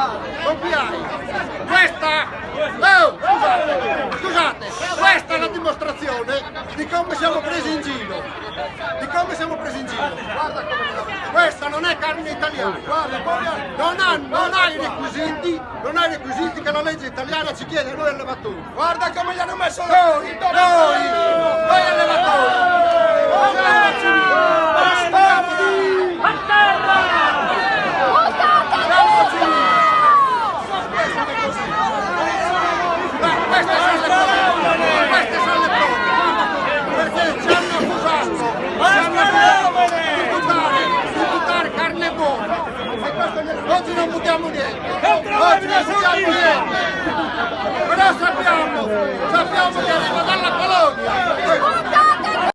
Copiai. Questa, oh, scusate, scusate, questa è la dimostrazione di come siamo presi in giro. Di come siamo presi in giro. Guarda come questa non è carne italiana. Guarda, non ha, non ha i requisiti, non ha i requisiti che la legge italiana ci chiede a noi allevatori. Guarda come gli hanno messo noi, noi Nós não mudamos ninguém. Nós não mudamos ninguém. Nós só piamos.